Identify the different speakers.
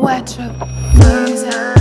Speaker 1: Watch up, music.